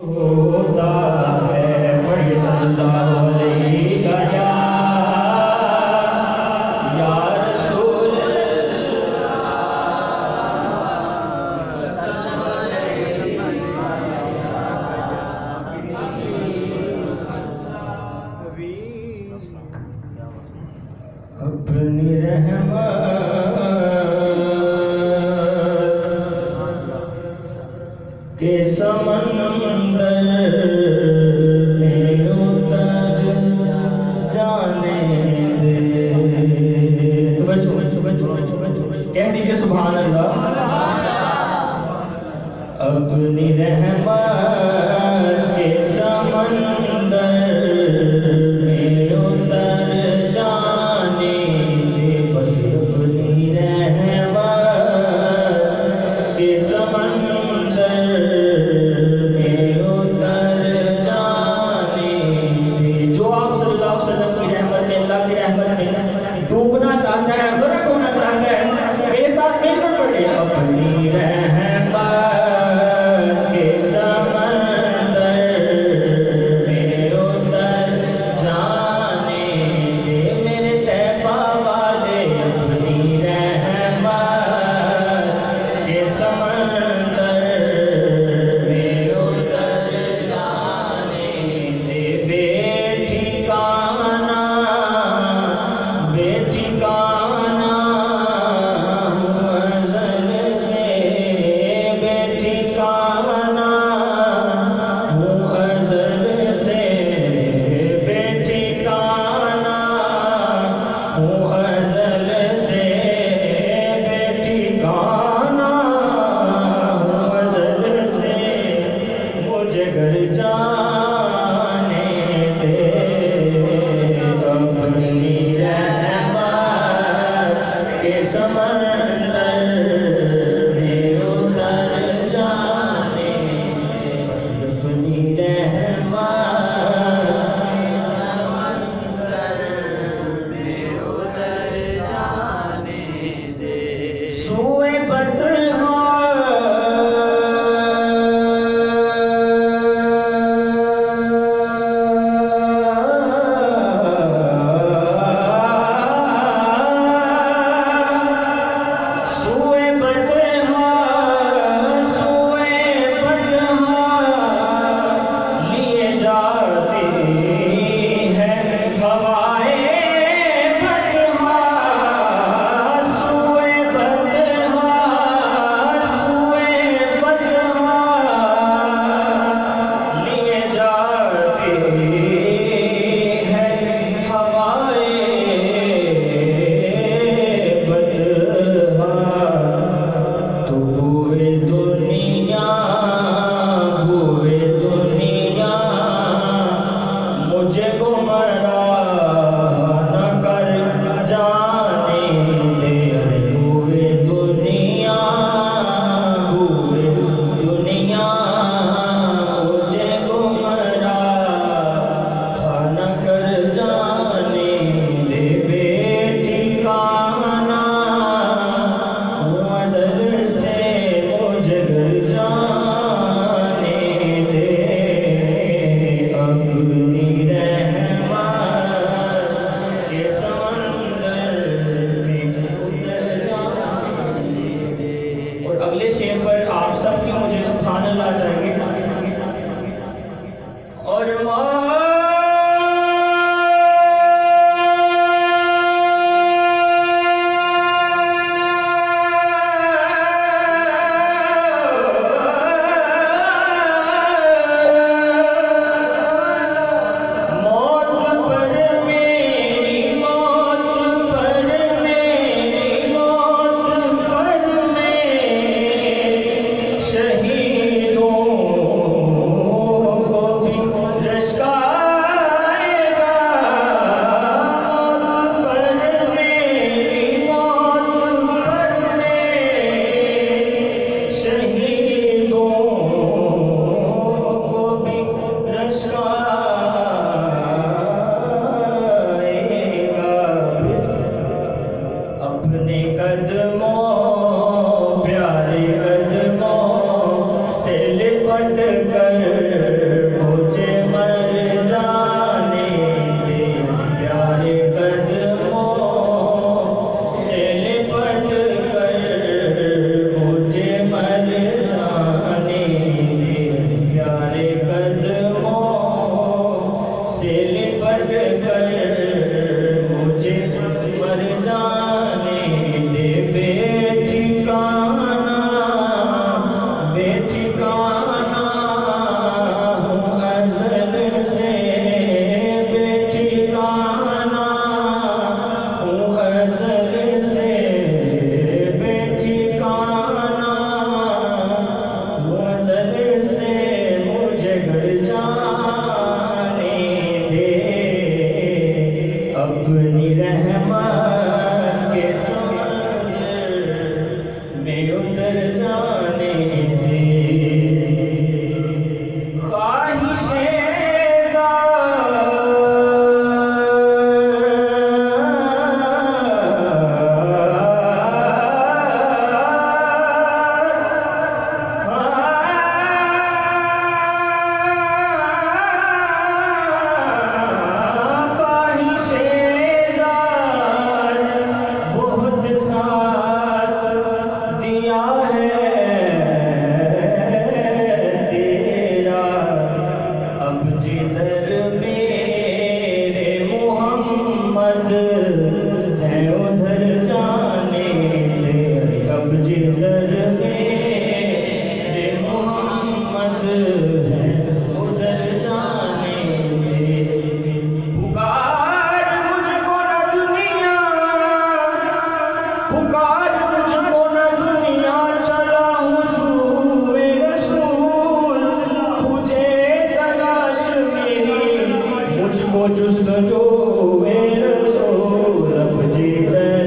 ہوتا ہے بڑی اپنی رحمت کے اپنی رہ سو رپجی ہے۔